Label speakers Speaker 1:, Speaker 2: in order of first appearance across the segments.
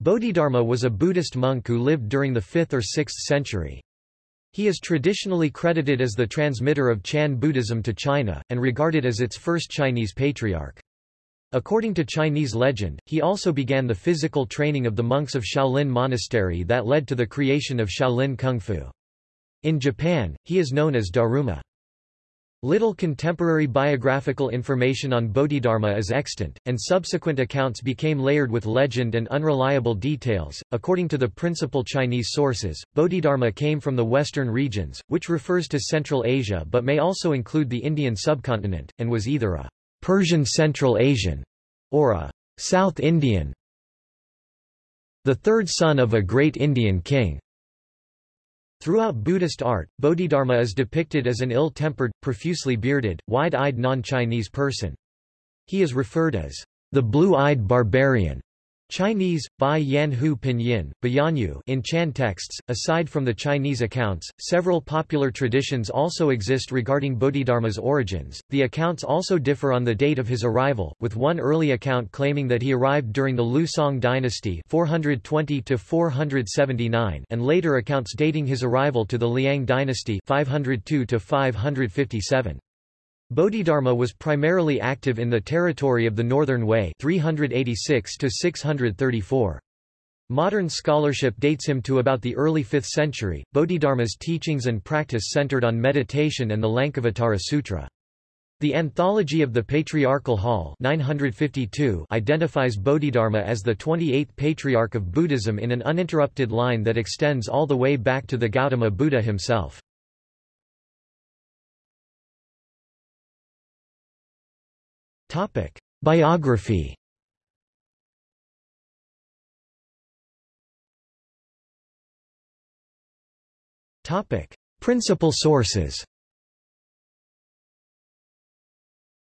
Speaker 1: Bodhidharma was a Buddhist monk who lived during the 5th or 6th century. He is traditionally credited as the transmitter of Chan Buddhism to China, and regarded as its first Chinese patriarch. According to Chinese legend, he also began the physical training of the monks of Shaolin Monastery that led to the creation of Shaolin Kung Fu. In Japan, he is known as Daruma. Little contemporary biographical information on Bodhidharma is extant, and subsequent accounts became layered with legend and unreliable details. According to the principal Chinese sources, Bodhidharma came from the western regions, which refers to Central Asia but may also include the Indian subcontinent, and was either a Persian Central Asian or a South Indian, the third son of a great Indian king. Throughout Buddhist art, Bodhidharma is depicted as an ill-tempered, profusely bearded, wide-eyed non-Chinese person. He is referred as the blue-eyed barbarian Chinese, Bai Yan Hu Pinyin, Bayanyu in Chan texts. Aside from the Chinese accounts, several popular traditions also exist regarding Bodhidharma's origins. The accounts also differ on the date of his arrival, with one early account claiming that he arrived during the Liu Song dynasty 420 479 and later accounts dating his arrival to the Liang dynasty 502 557. Bodhidharma was primarily active in the territory of the Northern Wei 386 634. Modern scholarship dates him to about the early 5th century. Bodhidharma's teachings and practice centered on meditation and the Lankavatara Sutra. The Anthology of the Patriarchal Hall 952 identifies Bodhidharma as the 28th patriarch of Buddhism in an uninterrupted line that extends all the way back to the Gautama Buddha himself. Topic: Biography. Topic: Principal sources.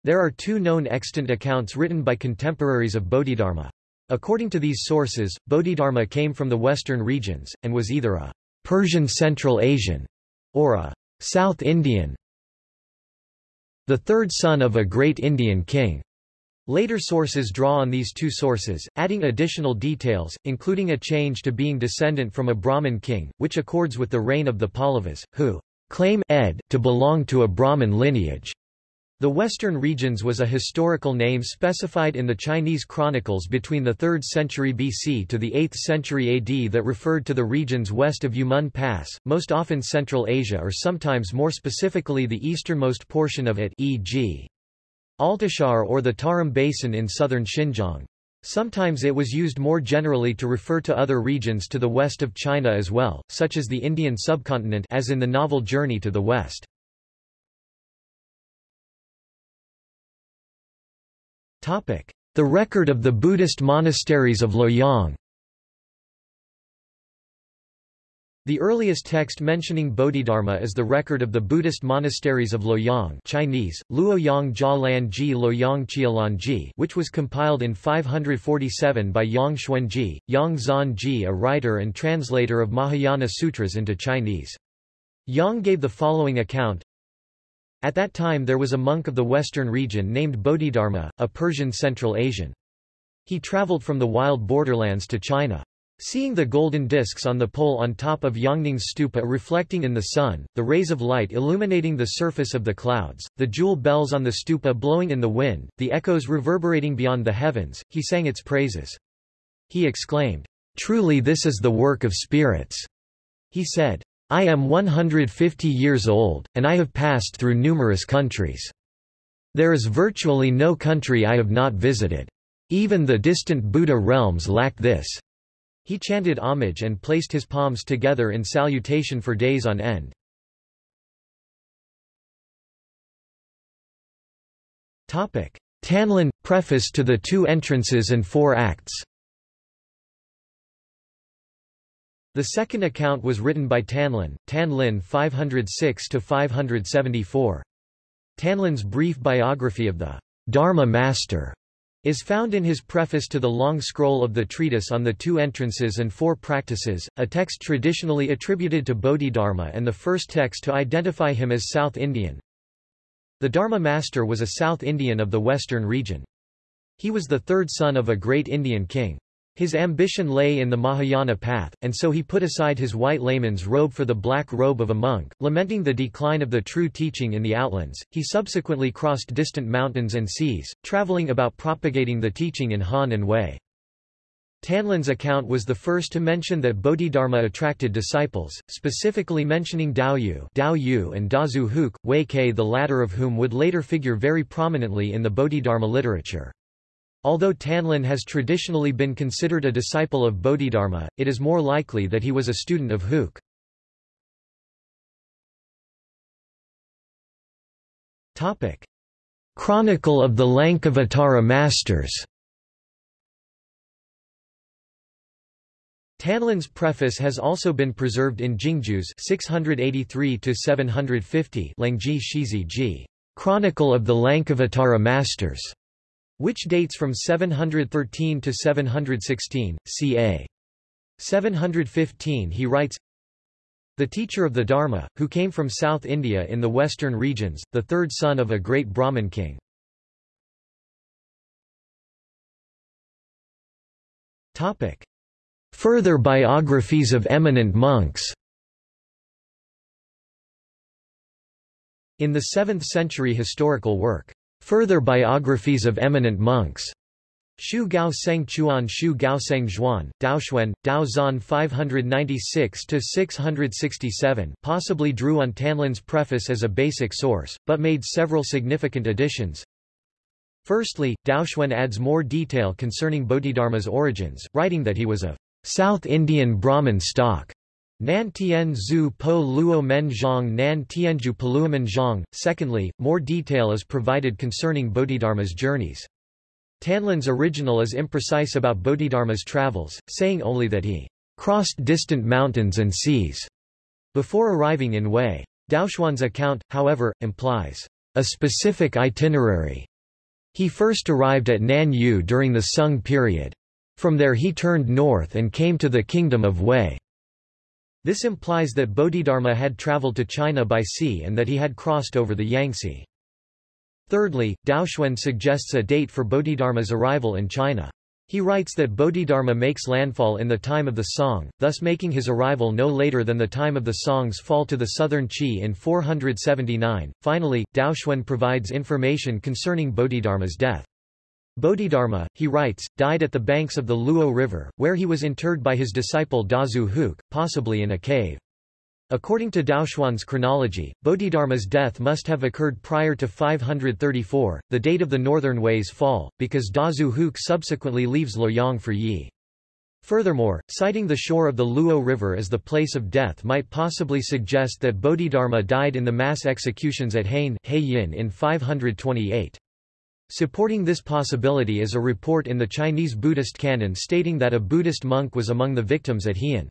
Speaker 1: There are two known extant accounts written by contemporaries of Bodhidharma. According to these sources, Bodhidharma came from the western regions, and was either a Persian Central Asian or a South Indian the third son of a great Indian king. Later sources draw on these two sources, adding additional details, including a change to being descendant from a Brahmin king, which accords with the reign of the Pallavas, who claim ed to belong to a Brahmin lineage. The western regions was a historical name specified in the Chinese chronicles between the 3rd century BC to the 8th century AD that referred to the regions west of Yumen Pass, most often Central Asia or sometimes more specifically the easternmost portion of it e.g. Altishahr or the Tarim Basin in southern Xinjiang. Sometimes it was used more generally to refer to other regions to the west of China as well, such as the Indian subcontinent as in the novel Journey to the West. The record of the Buddhist monasteries of Luoyang The earliest text mentioning Bodhidharma is the record of the Buddhist monasteries of Luoyang Chinese, Luoyang Jia Ji Luoyang Qialanji which was compiled in 547 by Yang Xuanji, Yang Zanji a writer and translator of Mahayana Sutras into Chinese. Yang gave the following account at that time there was a monk of the western region named Bodhidharma, a Persian Central Asian. He traveled from the wild borderlands to China. Seeing the golden discs on the pole on top of Yongning's stupa reflecting in the sun, the rays of light illuminating the surface of the clouds, the jewel bells on the stupa blowing in the wind, the echoes reverberating beyond the heavens, he sang its praises. He exclaimed, Truly this is the work of spirits. He said, I am 150 years old, and I have passed through numerous countries. There is virtually no country I have not visited. Even the distant Buddha realms lack this. He chanted homage and placed his palms together in salutation for days on end. Tanlin – Preface to the two entrances and four acts The second account was written by Tanlin, Tanlin 506–574. Tanlin's brief biography of the Dharma Master is found in his preface to the long scroll of the treatise on the two entrances and four practices, a text traditionally attributed to Bodhidharma and the first text to identify him as South Indian. The Dharma Master was a South Indian of the western region. He was the third son of a great Indian king. His ambition lay in the Mahayana path, and so he put aside his white layman's robe for the black robe of a monk. Lamenting the decline of the true teaching in the outlands, he subsequently crossed distant mountains and seas, traveling about propagating the teaching in Han and Wei. Tanlin's account was the first to mention that Bodhidharma attracted disciples, specifically mentioning Daoyu, Daoyu and Dazu Huike, Wei Ke the latter of whom would later figure very prominently in the Bodhidharma literature. Although Tanlin has traditionally been considered a disciple of Bodhidharma, it is more likely that he was a student of Huike. Chronicle of the Lankavatara Masters. Tanlin's preface has also been preserved in Jingjue's 683-750 Lengji Shizi Ji, Chronicle of the Lankavatara Masters, which dates from 713 to 716, ca. 715 he writes, The teacher of the Dharma, who came from South India in the western regions, the third son of a great Brahmin king. Further biographies of eminent monks In the 7th-century historical work, Further biographies of eminent monks. Shu Gao Seng Chuan Shu Gao Seng Zhuan, Daoxuan, Dao Zan 596-667 possibly drew on Tanlin's preface as a basic source, but made several significant additions. Firstly, Daoxuan adds more detail concerning Bodhidharma's origins, writing that he was of South Indian Brahmin stock. Nan Tian Zhu Po Luo Men Zhang Nan Tianju Paluamen Zhang. Secondly, more detail is provided concerning Bodhidharma's journeys. Tanlin's original is imprecise about Bodhidharma's travels, saying only that he crossed distant mountains and seas before arriving in Wei. Daoxuan's account, however, implies a specific itinerary. He first arrived at Nanyue during the Sung period. From there he turned north and came to the kingdom of Wei. This implies that Bodhidharma had traveled to China by sea and that he had crossed over the Yangtze. Thirdly, Daoxuan suggests a date for Bodhidharma's arrival in China. He writes that Bodhidharma makes landfall in the time of the Song, thus making his arrival no later than the time of the Song's fall to the southern Qi in 479. Finally, Daoxuan provides information concerning Bodhidharma's death. Bodhidharma, he writes, died at the banks of the Luo River, where he was interred by his disciple Dazu Huike, possibly in a cave. According to Daoxuan's chronology, Bodhidharma's death must have occurred prior to 534, the date of the Northern Wei's fall, because Dazu Huike subsequently leaves Luoyang for Yi. Furthermore, citing the shore of the Luo River as the place of death might possibly suggest that Bodhidharma died in the mass executions at Heyin in 528. Supporting this possibility is a report in the Chinese Buddhist canon stating that a Buddhist monk was among the victims at Heyin.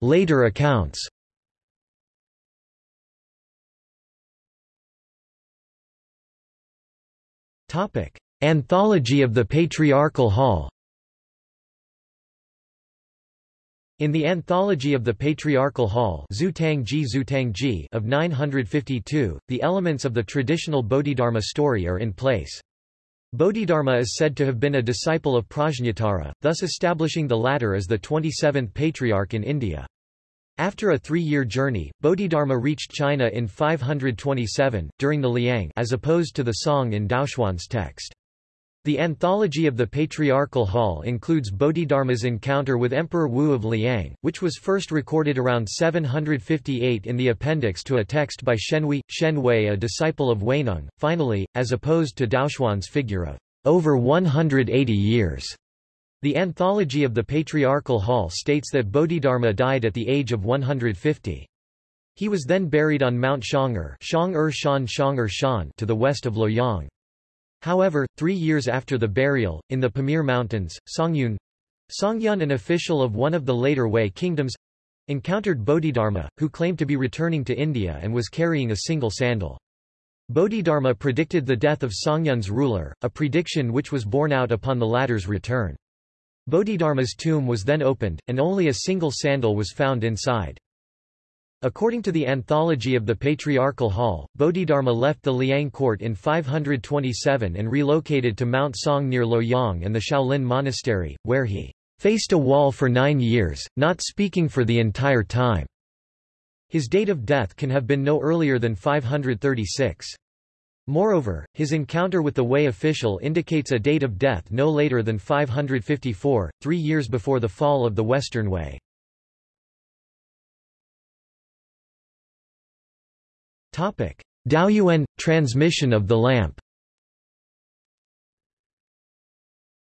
Speaker 1: Later accounts. Anthology of the Patriarchal Hall In the Anthology of the Patriarchal Hall of 952, the elements of the traditional Bodhidharma story are in place. Bodhidharma is said to have been a disciple of Prajnatara, thus establishing the latter as the 27th patriarch in India. After a three-year journey, Bodhidharma reached China in 527, during the Liang as opposed to the Song in Daoxuan's text. The Anthology of the Patriarchal Hall includes Bodhidharma's encounter with Emperor Wu of Liang, which was first recorded around 758 in the appendix to a text by Shenhui, Shen Wei a disciple of Huineng. Finally, as opposed to Daoxuan's figure of over 180 years. The Anthology of the Patriarchal Hall states that Bodhidharma died at the age of 150. He was then buried on Mount Shang'er to the west of Luoyang. However, three years after the burial, in the Pamir Mountains, Songyun Songyun an official of one of the later Wei kingdoms encountered Bodhidharma, who claimed to be returning to India and was carrying a single sandal. Bodhidharma predicted the death of Songyun's ruler, a prediction which was borne out upon the latter's return. Bodhidharma's tomb was then opened, and only a single sandal was found inside. According to the Anthology of the Patriarchal Hall, Bodhidharma left the Liang court in 527 and relocated to Mount Song near Luoyang and the Shaolin Monastery, where he faced a wall for nine years, not speaking for the entire time. His date of death can have been no earlier than 536. Moreover, his encounter with the Wei official indicates a date of death no later than 554, three years before the fall of the Western Wei. Daoyuan – transmission of the lamp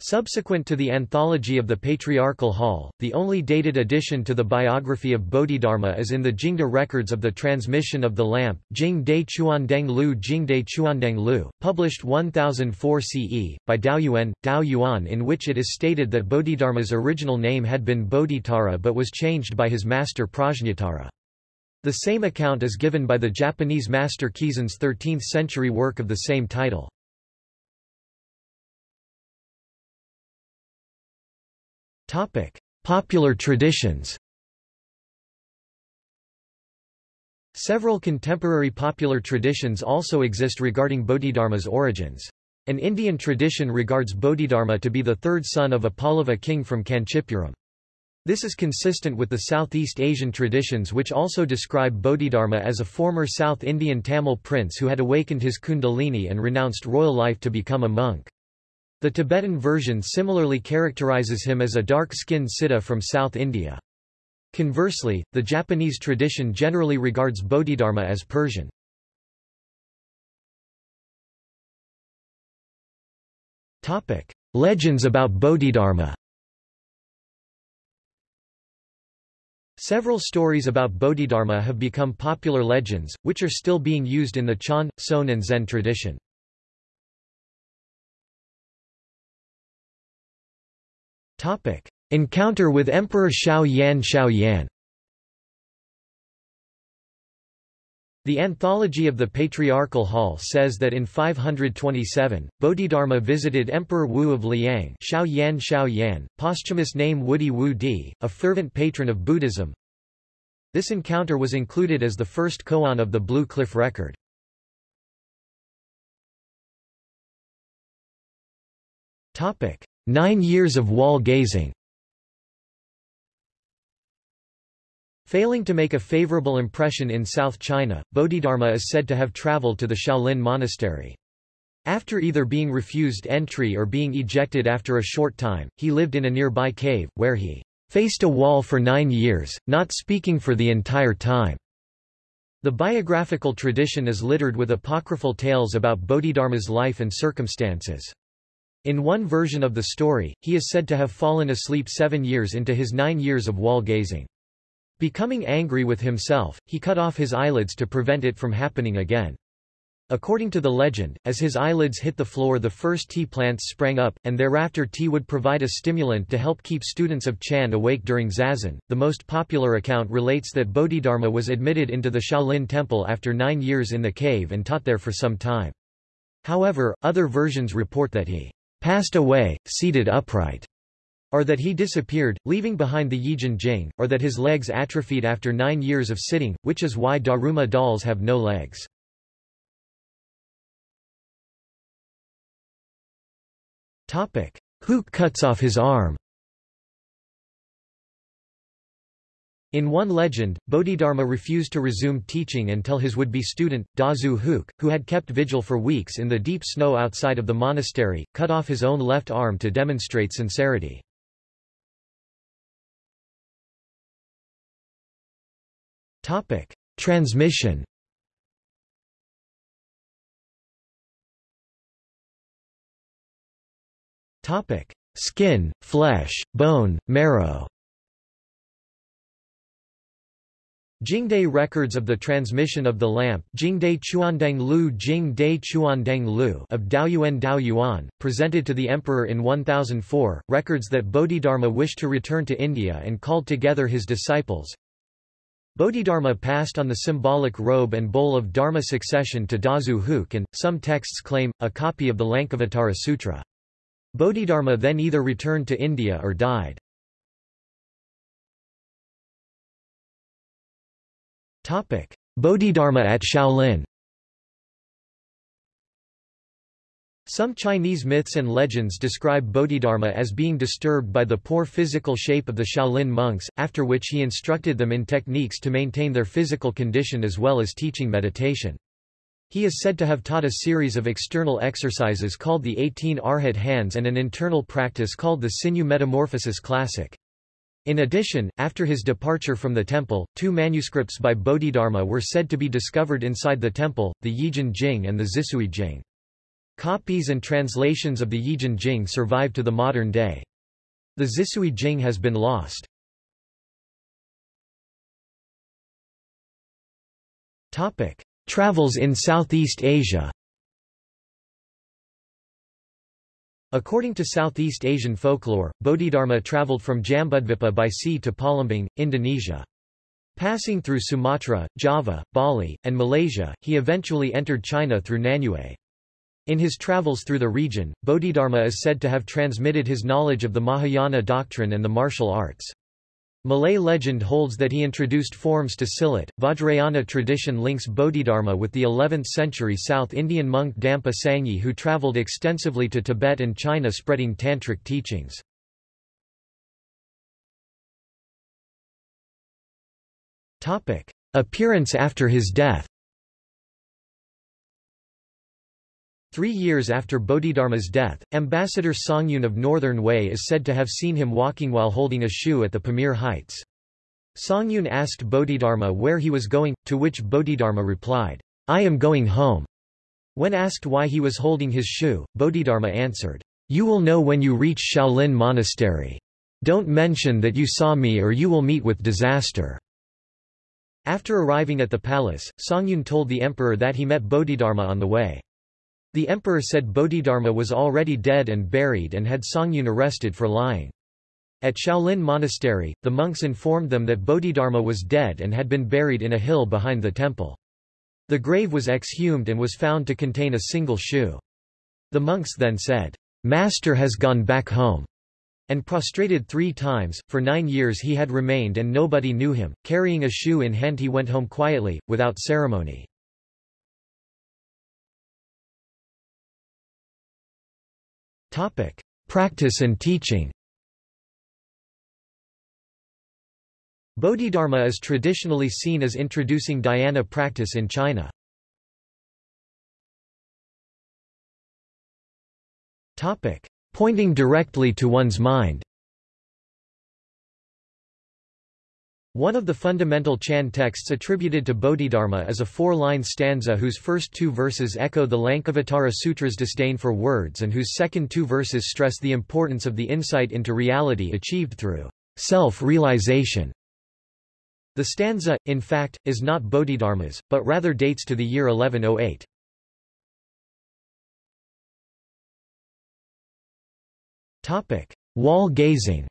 Speaker 1: Subsequent to the Anthology of the Patriarchal Hall, the only dated addition to the biography of Bodhidharma is in the Jingde records of the transmission of the lamp Jing De Chuandeng Lu Jing De Chuandeng Lu, published 1004 CE, by Daoyuan, Dao Yuan in which it is stated that Bodhidharma's original name had been Bodhitara but was changed by his master Prajnatara. The same account is given by the Japanese master Keizan's 13th-century work of the same title. Popular traditions Several contemporary popular traditions also exist regarding Bodhidharma's origins. An Indian tradition regards Bodhidharma to be the third son of a Pallava king from Kanchipuram. This is consistent with the Southeast Asian traditions which also describe Bodhidharma as a former South Indian Tamil prince who had awakened his kundalini and renounced royal life to become a monk. The Tibetan version similarly characterizes him as a dark-skinned Siddha from South India. Conversely, the Japanese tradition generally regards Bodhidharma as Persian. Legends about Bodhidharma Several stories about Bodhidharma have become popular legends, which are still being used in the Chan, Son and Zen tradition. Encounter with Emperor Xiao Yan Xiao Yan The Anthology of the Patriarchal Hall says that in 527, Bodhidharma visited Emperor Wu of Liang Xiao Yan Xiao Yan, posthumous name Wu Di, a fervent patron of Buddhism. This encounter was included as the first koan of the Blue Cliff record. Nine years of wall gazing Failing to make a favorable impression in South China, Bodhidharma is said to have traveled to the Shaolin monastery. After either being refused entry or being ejected after a short time, he lived in a nearby cave, where he faced a wall for nine years, not speaking for the entire time. The biographical tradition is littered with apocryphal tales about Bodhidharma's life and circumstances. In one version of the story, he is said to have fallen asleep seven years into his nine years of wall gazing. Becoming angry with himself, he cut off his eyelids to prevent it from happening again. According to the legend, as his eyelids hit the floor the first tea plants sprang up, and thereafter tea would provide a stimulant to help keep students of Chan awake during zazen. The most popular account relates that Bodhidharma was admitted into the Shaolin temple after nine years in the cave and taught there for some time. However, other versions report that he passed away, seated upright or that he disappeared, leaving behind the Yijin Jing, or that his legs atrophied after nine years of sitting, which is why Daruma dolls have no legs. Topic. Huike cuts off his arm In one legend, Bodhidharma refused to resume teaching until his would-be student, Dazu Huike, who had kept vigil for weeks in the deep snow outside of the monastery, cut off his own left arm to demonstrate sincerity. Transmission. Topic: Skin, flesh, bone, marrow. Jingde records of the transmission of the lamp Jingde Chuandeng Lu Jingde Chuandeng Lu of Daoyuan Daoyuan, presented to the emperor in 1004, records that Bodhidharma wished to return to India and called together his disciples, Bodhidharma passed on the symbolic robe and bowl of Dharma succession to Dazu Huike and, some texts claim, a copy of the Lankavatara Sutra. Bodhidharma then either returned to India or died. Bodhidharma at Shaolin Some Chinese myths and legends describe Bodhidharma as being disturbed by the poor physical shape of the Shaolin monks, after which he instructed them in techniques to maintain their physical condition as well as teaching meditation. He is said to have taught a series of external exercises called the 18 Arhat hands and an internal practice called the Sinew Metamorphosis Classic. In addition, after his departure from the temple, two manuscripts by Bodhidharma were said to be discovered inside the temple, the Yijin Jing and the Xisui Jing. Copies and translations of the Yijin Jing survive to the modern day. The Xisui Jing has been lost. Topic: Travels in Southeast Asia. According to Southeast Asian folklore, Bodhidharma traveled from Jambudvipa by sea to Palembang, Indonesia. Passing through Sumatra, Java, Bali, and Malaysia, he eventually entered China through Nanyue. In his travels through the region, Bodhidharma is said to have transmitted his knowledge of the Mahayana doctrine and the martial arts. Malay legend holds that he introduced forms to Silat. Vajrayana tradition links Bodhidharma with the 11th century South Indian monk Dampa Sangye who travelled extensively to Tibet and China spreading tantric teachings. Appearance after his death Three years after Bodhidharma's death, Ambassador Songyun of Northern Wei is said to have seen him walking while holding a shoe at the Pamir Heights. Songyun asked Bodhidharma where he was going, to which Bodhidharma replied, I am going home. When asked why he was holding his shoe, Bodhidharma answered, You will know when you reach Shaolin Monastery. Don't mention that you saw me or you will meet with disaster. After arriving at the palace, Songyun told the emperor that he met Bodhidharma on the way. The emperor said Bodhidharma was already dead and buried and had Songyun arrested for lying. At Shaolin Monastery, the monks informed them that Bodhidharma was dead and had been buried in a hill behind the temple. The grave was exhumed and was found to contain a single shoe. The monks then said, Master has gone back home, and prostrated three times. For nine years he had remained and nobody knew him. Carrying a shoe in hand he went home quietly, without ceremony. Practice and teaching. Bodhidharma is traditionally seen as introducing dhyana practice in China. Topic: Pointing directly to one's mind One of the fundamental Chan texts attributed to Bodhidharma is a four-line stanza whose first two verses echo the Lankavatara Sutra's disdain for words and whose second two verses stress the importance of the insight into reality achieved through self-realization. The stanza, in fact, is not Bodhidharma's, but rather dates to the year 1108. Wall gazing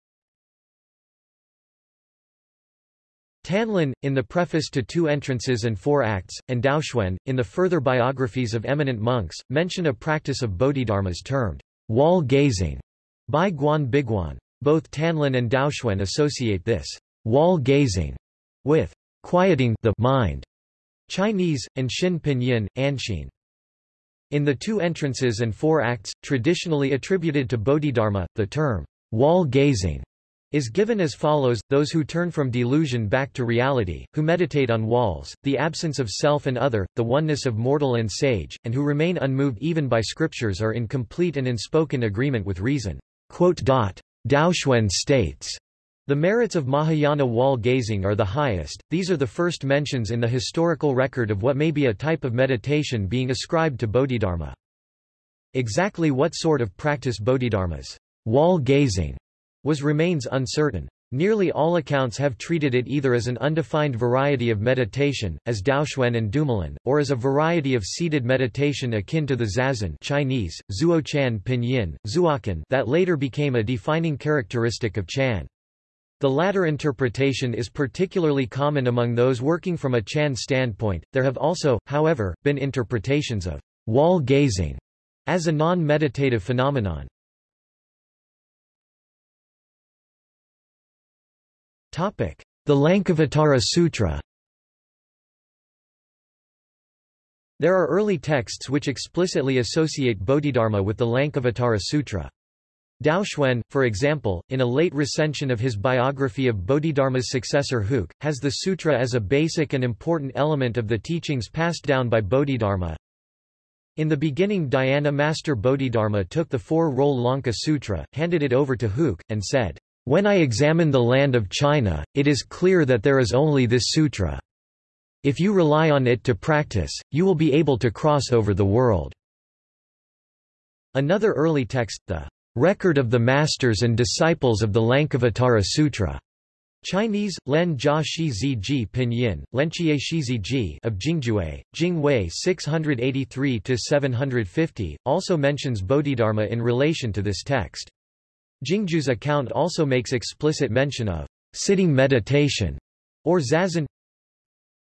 Speaker 1: Tanlin, in the preface to Two Entrances and Four Acts, and Daoxuan, in the further biographies of eminent monks, mention a practice of Bodhidharmas termed wall gazing by Guan Biguan. Both Tanlin and Daoxuan associate this wall gazing with quieting the mind. Chinese, and Xin Pinyin, Anxin. In the Two Entrances and Four Acts, traditionally attributed to Bodhidharma, the term wall gazing is given as follows, those who turn from delusion back to reality, who meditate on walls, the absence of self and other, the oneness of mortal and sage, and who remain unmoved even by scriptures are in complete and unspoken agreement with reason. Daoxuan states, the merits of Mahayana wall gazing are the highest, these are the first mentions in the historical record of what may be a type of meditation being ascribed to Bodhidharma. Exactly what sort of practice Bodhidharma's wall gazing was remains uncertain. Nearly all accounts have treated it either as an undefined variety of meditation, as Daoxuan and Dumoulin, or as a variety of seated meditation akin to the Zazen Chinese, Zuochan Pinyin, Zuokan that later became a defining characteristic of Chan. The latter interpretation is particularly common among those working from a Chan standpoint. There have also, however, been interpretations of wall gazing as a non-meditative phenomenon. The Lankavatara Sutra There are early texts which explicitly associate Bodhidharma with the Lankavatara Sutra. Daoxuan, for example, in a late recension of his biography of Bodhidharma's successor Huike, has the sutra as a basic and important element of the teachings passed down by Bodhidharma. In the beginning Dhyana master Bodhidharma took the four-roll Lanka Sutra, handed it over to Huike, and said, When I examine the land of China, it is clear that there is only this sutra. If you rely on it to practice, you will be able to cross over the world. Another early text, the Record of the Masters and Disciples of the Lankavatara Sutra, Chinese, Len Jia Shi Zi Ji Pinyin, Lenchie Shi Zi Ji of Jingjue, Jingwei 683-750, also mentions Bodhidharma in relation to this text. Jingjue's account also makes explicit mention of sitting meditation, or zazen,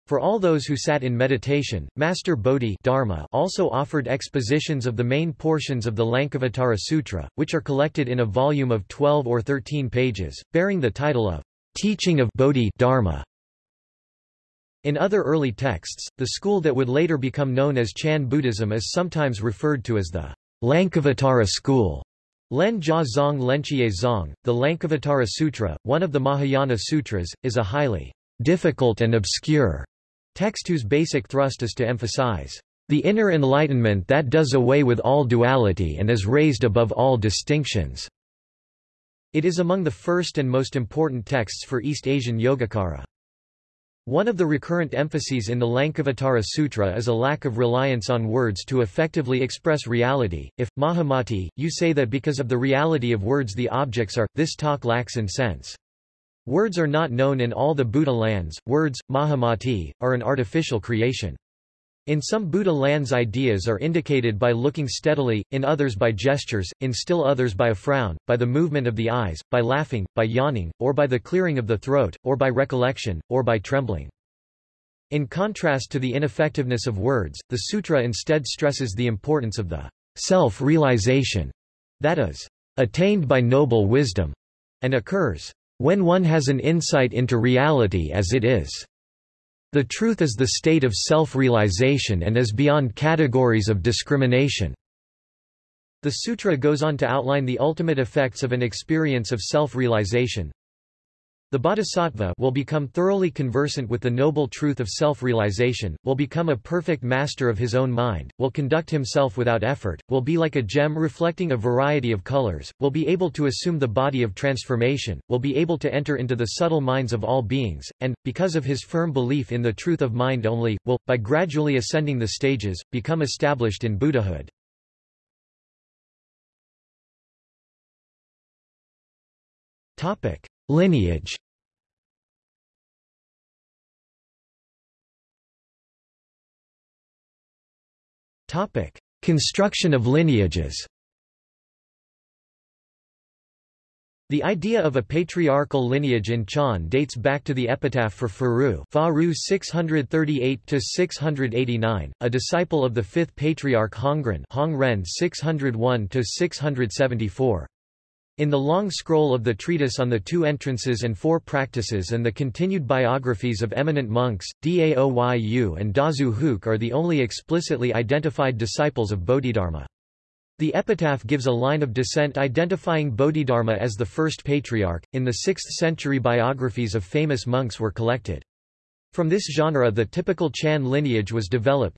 Speaker 1: for all those who sat in meditation, Master Bodhi Dharma also offered expositions of the main portions of the Lankavatara Sutra, which are collected in a volume of 12 or 13 pages, bearing the title of Teaching of Bodhi Dharma. In other early texts, the school that would later become known as Chan Buddhism is sometimes referred to as the Lankavatara school. Len Jia Zong Lenchie Zong, the Lankavatara Sutra, one of the Mahayana Sutras, is a highly difficult and obscure Text whose basic thrust is to emphasize the inner enlightenment that does away with all duality and is raised above all distinctions. It is among the first and most important texts for East Asian Yogacara. One of the recurrent emphases in the Lankavatara Sutra is a lack of reliance on words to effectively express reality. If, Mahamati, you say that because of the reality of words the objects are, this talk lacks in sense. Words are not known in all the Buddha lands, words, Mahamati, are an artificial creation. In some Buddha lands ideas are indicated by looking steadily, in others by gestures, in still others by a frown, by the movement of the eyes, by laughing, by yawning, or by the clearing of the throat, or by recollection, or by trembling. In contrast to the ineffectiveness of words, the sutra instead stresses the importance of the self-realization that is, attained by noble wisdom, and occurs when one has an insight into reality as it is. The truth is the state of self-realization and is beyond categories of discrimination. The sutra goes on to outline the ultimate effects of an experience of self-realization, the bodhisattva will become thoroughly conversant with the noble truth of self-realization, will become a perfect master of his own mind, will conduct himself without effort, will be like a gem reflecting a variety of colors, will be able to assume the body of transformation, will be able to enter into the subtle minds of all beings, and, because of his firm belief in the truth of mind only, will, by gradually ascending the stages, become established in Buddhahood. Topic. Lineage Topic: Construction of lineages. The idea of a patriarchal lineage in Chan dates back to the epitaph for Faru, Faru 638-689, a disciple of the fifth patriarch Hongren, Hongren 601-674. In the long scroll of the treatise on the two entrances and four practices and the continued biographies of eminent monks, Daoyu and Dazu Huike are the only explicitly identified disciples of Bodhidharma. The epitaph gives a line of descent identifying Bodhidharma as the first patriarch. In the 6th century biographies of famous monks were collected. From this genre the typical Chan lineage was developed.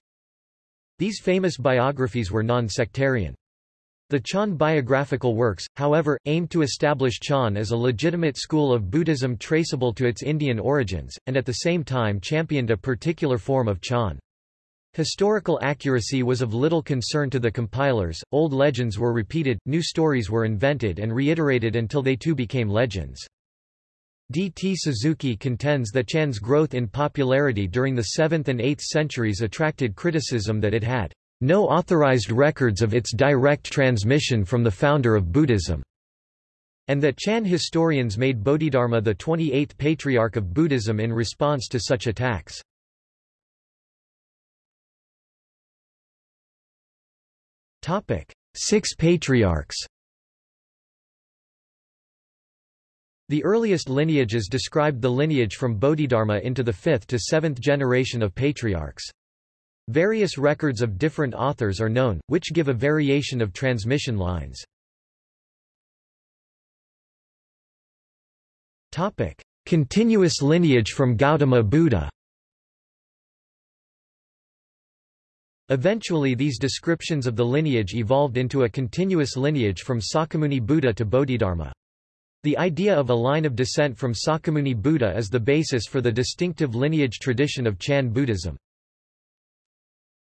Speaker 1: These famous biographies were non-sectarian. The Chan biographical works, however, aimed to establish Chan as a legitimate school of Buddhism traceable to its Indian origins, and at the same time championed a particular form of Chan. Historical accuracy was of little concern to the compilers, old legends were repeated, new stories were invented and reiterated until they too became legends. D. T. Suzuki contends that Chan's growth in popularity during the 7th and 8th centuries attracted criticism that it had no authorized records of its direct transmission from the founder of Buddhism, and that Chan historians made Bodhidharma the 28th patriarch of Buddhism in response to such attacks. Six patriarchs The earliest lineages described the lineage from Bodhidharma into the fifth to seventh generation of patriarchs. Various records of different authors are known, which give a variation of transmission lines. Topic: Continuous lineage from Gautama Buddha. Eventually these descriptions of the lineage evolved into a continuous lineage from Sakyamuni Buddha to Bodhidharma. The idea of a line of descent from Sakyamuni Buddha is the basis for the distinctive lineage tradition of Chan Buddhism.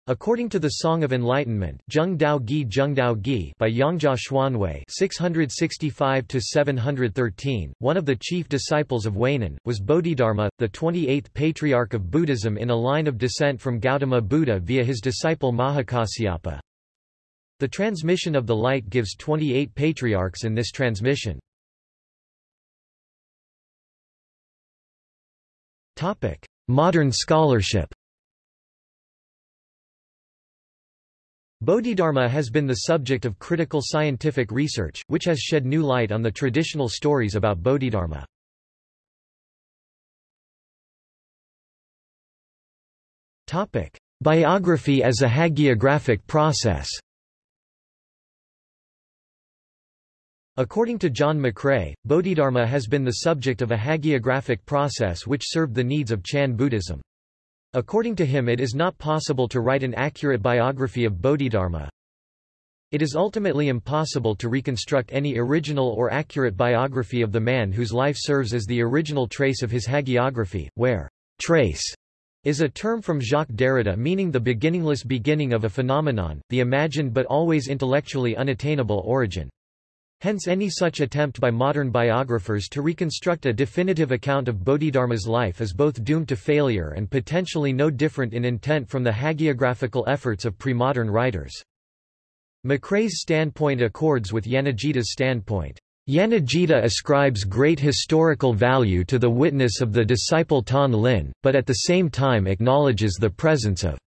Speaker 1: According to the Song of Enlightenment Zheng Dao Gi Zheng Dao Gi by Yangjia Xuanwei 665-713, one of the chief disciples of Huineng, was Bodhidharma, the 28th patriarch of Buddhism in a line of descent from Gautama Buddha via his disciple Mahakasyapa. The transmission of the light gives 28 patriarchs in this transmission. Modern scholarship Bodhidharma has been the subject of critical scientific research, which has shed new light on the traditional stories about Bodhidharma. Biography as a hagiographic process According to John McRae, Bodhidharma has been the subject of a hagiographic process which served the needs of Chan Buddhism. According to him it is not possible to write an accurate biography of Bodhidharma. It is ultimately impossible to reconstruct any original or accurate biography of the man whose life serves as the original trace of his hagiography, where trace is a term from Jacques Derrida meaning the beginningless beginning of a phenomenon, the imagined but always intellectually unattainable origin. Hence any such attempt by modern biographers to reconstruct a definitive account of Bodhidharma's life is both doomed to failure and potentially no different in intent from the hagiographical efforts of pre-modern writers. McRae's standpoint accords with Yanagita's standpoint. Yanagita ascribes great historical value to the witness of the disciple Tan Lin, but at the same time acknowledges the presence of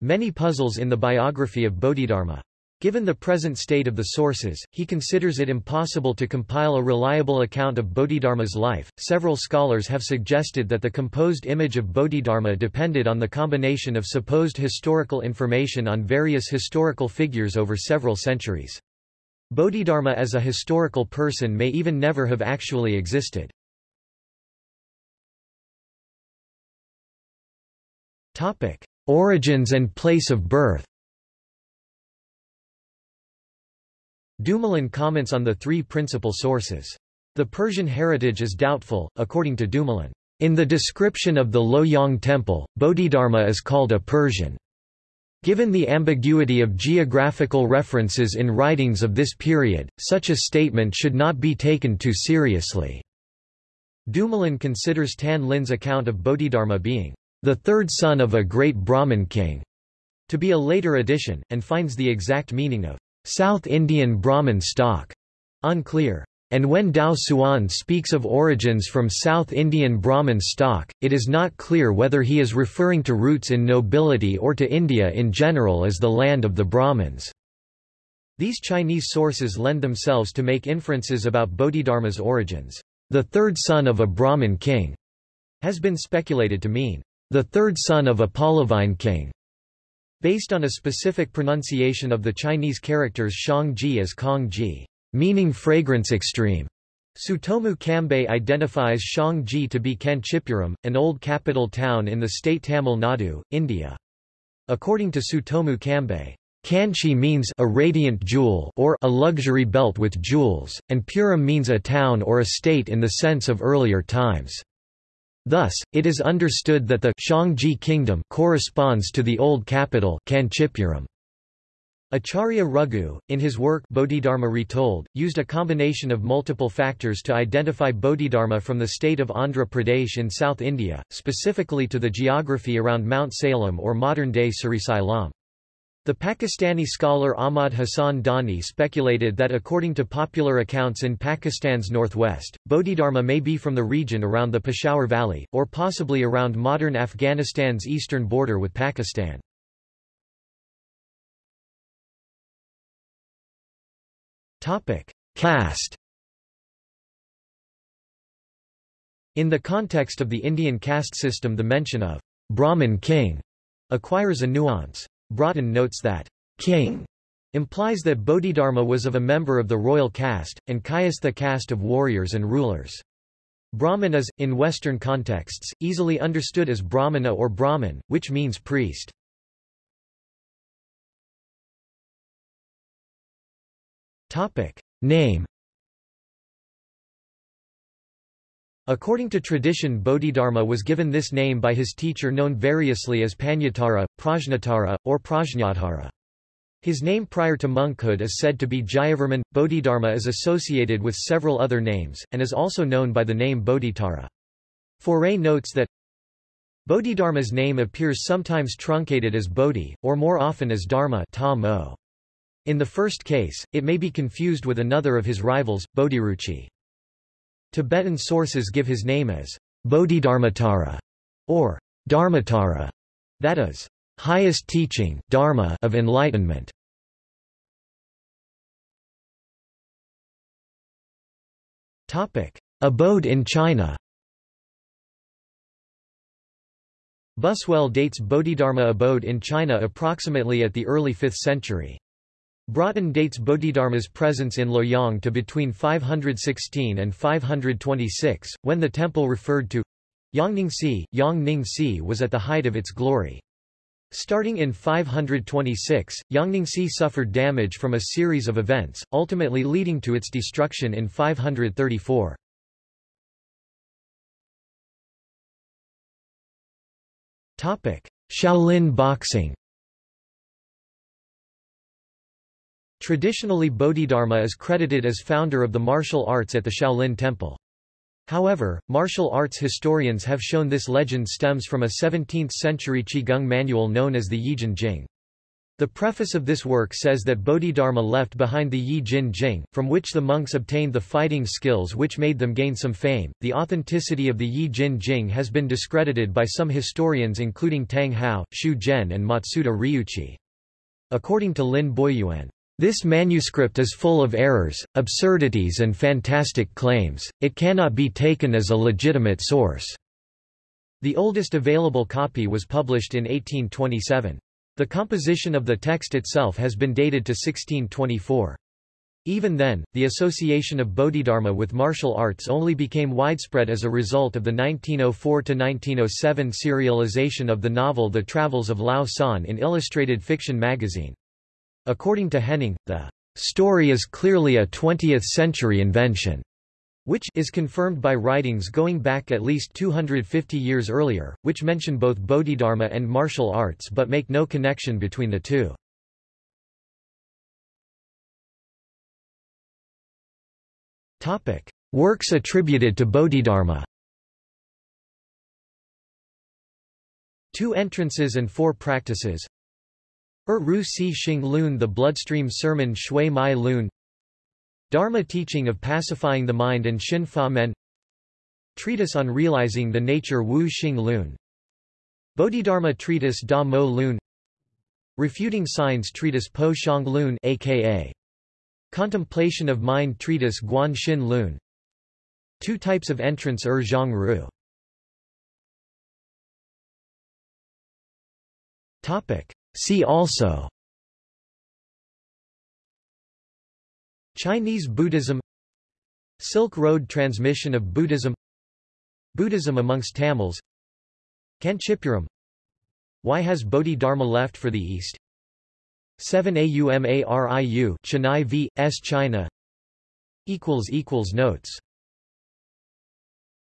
Speaker 1: many puzzles in the biography of Bodhidharma. Given the present state of the sources, he considers it impossible to compile a reliable account of Bodhidharma's life. Several scholars have suggested that the composed image of Bodhidharma depended on the combination of supposed historical information on various historical figures over several centuries. Bodhidharma as a historical person may even never have actually existed. Topic: Origins and place of birth Dumoulin comments on the three principal sources. The Persian heritage is doubtful, according to Dumoulin. In the description of the Loyang temple, Bodhidharma is called a Persian. Given the ambiguity of geographical references in writings of this period, such a statement should not be taken too seriously. Dumoulin considers Tan Lin's account of Bodhidharma being the third son of a great Brahmin king to be a later addition, and finds the exact meaning of South Indian Brahmin stock unclear. And when Daoxuan speaks of origins from South Indian Brahmin stock, it is not clear whether he is referring to roots in nobility or to India in general as the land of the Brahmins. These Chinese sources lend themselves to make inferences about Bodhidharma's origins. The third son of a Brahmin king has been speculated to mean the third son of a Pallavine king. Based on a specific pronunciation of the Chinese characters Shang-ji as Kong-ji, meaning fragrance extreme. Tsutomu Kambei identifies Shang-ji to be Kanchipuram, an old capital town in the state Tamil Nadu, India. According to Tsutomu Kambei, Kanchi means a radiant jewel or a luxury belt with jewels, and Puram means a town or a state in the sense of earlier times. Thus, it is understood that the Shangji kingdom corresponds to the old capital Kanchipuram. Acharya Raghu, in his work Bodhidharma Retold, used a combination of multiple factors to identify Bodhidharma from the state of Andhra Pradesh in South India, specifically to the geography around Mount Salem or modern-day Srisailam. The Pakistani scholar Ahmad Hassan Dani speculated that according to popular accounts in Pakistan's northwest, Bodhidharma may be from the region around the Peshawar Valley, or possibly around modern Afghanistan's eastern border with Pakistan. Caste In the context of the Indian caste system the mention of Brahmin king acquires a nuance. Broughton notes that king implies that Bodhidharma was of a member of the royal caste, and Kshatriya caste of warriors and rulers. Brahmin is, in Western contexts, easily understood as Brahmana or Brahmin, which means priest. Name According to tradition Bodhidharma was given this name by his teacher known variously as Panyatara, Prajnatara, or Prajnatara. His name prior to monkhood is said to be Jayavarman. Bodhidharma is associated with several other names, and is also known by the name Bodhitara. Fauré notes that Bodhidharma's name appears sometimes truncated as Bodhi, or more often as Dharma In the first case, it may be confused with another of his rivals, Bodhiruchi. Tibetan sources give his name as Bodhidharmatara or Dharmatara, that is, highest teaching dharma of enlightenment. Topic: Abode in China. Buswell dates Bodhidharma abode in China approximately at the early 5th century. Broughton dates Bodhidharma's presence in Luoyang to between 516 and 526, when the temple referred to Yongningsi, Yongning was at the height of its glory. Starting in 526, Yongningsi suffered damage from a series of events, ultimately leading to its destruction in 534. Shaolin boxing Traditionally Bodhidharma is credited as founder of the martial arts at the Shaolin Temple. However, martial arts historians have shown this legend stems from a 17th-century Qigong manual known as the Yijin Jing. The preface of this work says that Bodhidharma left behind the Yi Jin Jing, from which the monks obtained the fighting skills which made them gain some fame. The authenticity of the Yi Jin Jing has been discredited by some historians including Tang Hao, Xu Zhen and Matsuda Ryuichi. According to Lin Boyuan, this manuscript is full of errors, absurdities and fantastic claims, it cannot be taken as a legitimate source. The oldest available copy was published in 1827. The composition of the text itself has been dated to 1624. Even then, the association of Bodhidharma with martial arts only became widespread as a result of the 1904–1907 serialization of the novel The Travels of Lao Can in Illustrated Fiction magazine. According to Henning, the story is clearly a 20th-century invention, which is confirmed by writings going back at least 250 years earlier, which mention both Bodhidharma and martial arts but make no connection between the two. Topic. Works attributed to Bodhidharma Two entrances and four practices Er Ru Si Xing Lun The Bloodstream Sermon Xue Mai Lun. Dharma teaching of pacifying the mind and Xin Fa Men. Treatise on realizing the nature Wu Xing Lun. Bodhidharma Treatise Da Mo Lun. Refuting Signs Treatise Po Xiang Lun aka Contemplation of Mind Treatise Guan Xin Lun. Two types of entrance Er Zhong Ru. Topic See also Chinese Buddhism Silk Road transmission of Buddhism Buddhism amongst Tamils Kanchipuram Why has Bodhi-Dharma left for the East 7 Aum Arivu Chennai v. S. China Notes